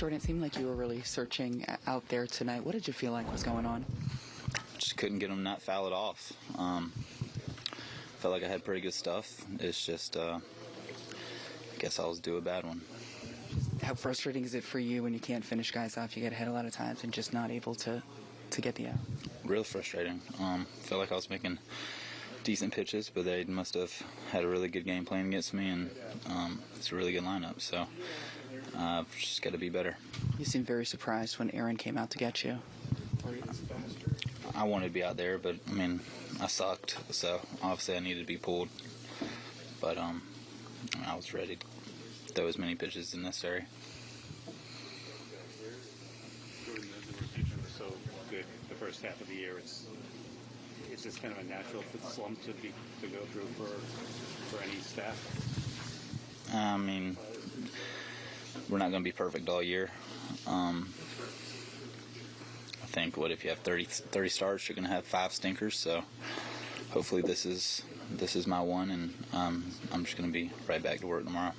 Jordan, it seemed like you were really searching out there tonight. What did you feel like was going on? Just couldn't get them not foul it off. Um, felt like I had pretty good stuff. It's just, uh, I guess I was due a bad one. How frustrating is it for you when you can't finish guys off? You get ahead a lot of times and just not able to, to get the out. Real frustrating. Um, felt like I was making decent pitches, but they must have had a really good game plan against me, and um, it's a really good lineup. So uh, just got to be better. You seemed very surprised when Aaron came out to get you. I wanted to be out there, but I mean, I sucked, so obviously I needed to be pulled. But um, I was ready to throw as many pitches as necessary. Jordan, the rotation was so good the first half of the year. It's it's just kind of a natural slump to be to go through for for any staff. I mean, we're not going to be perfect all year. Um, I think what if you have 30, 30 starts, you're going to have five stinkers. So hopefully this is this is my one, and um, I'm just going to be right back to work tomorrow.